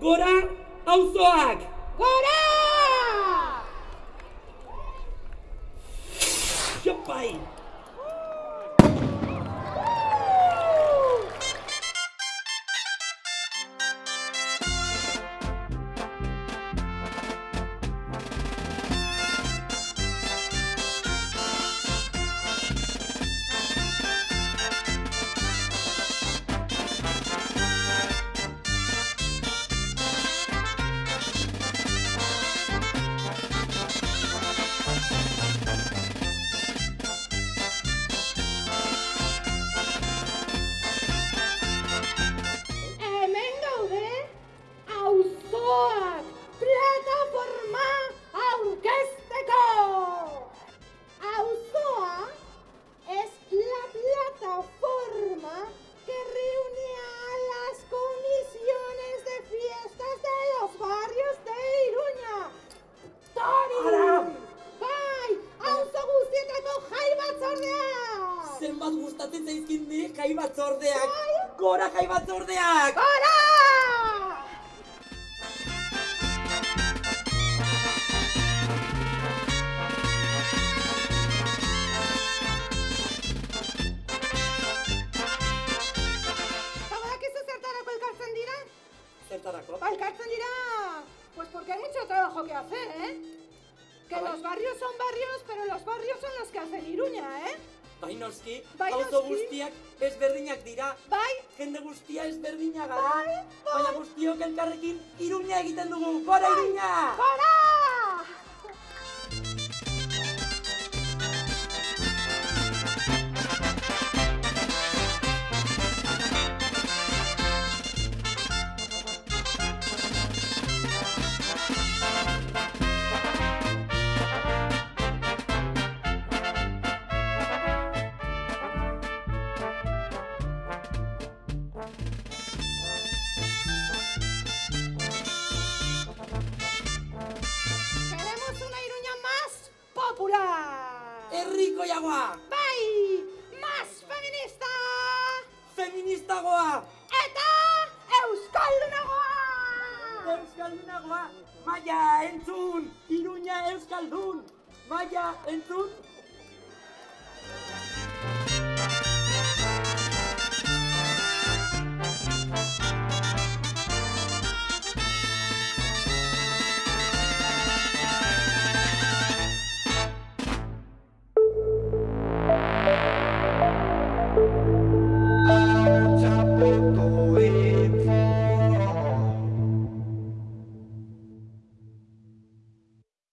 Gora auzoak! Gora! Jopai! Zenbat gustatzen zaizkin ni jai batzordeak! Gora jai batzordeak! Gora! Zertarako? Zertarako? Ba, dira, pues porque hay mucho trabajo que hacer, ¿eh? Que los barrios son barrios, pero los barrios son los que hacen Iruña, ¿eh? Bai noski, Bai auzo noski. guztiak ezberdinak dira. Bai, Jende guztia ezberdina gara. Bai, bai. Baina guztiok elkarrekin iruña egiten dugu. Gora iruña! gora! Herriko jagoa! Bai, más feminista. Feministagoa! Eta euskaldunagoa. Euskaldunagoa! Maia entzun! Iruña euskaldun! Maia entzun! Oh.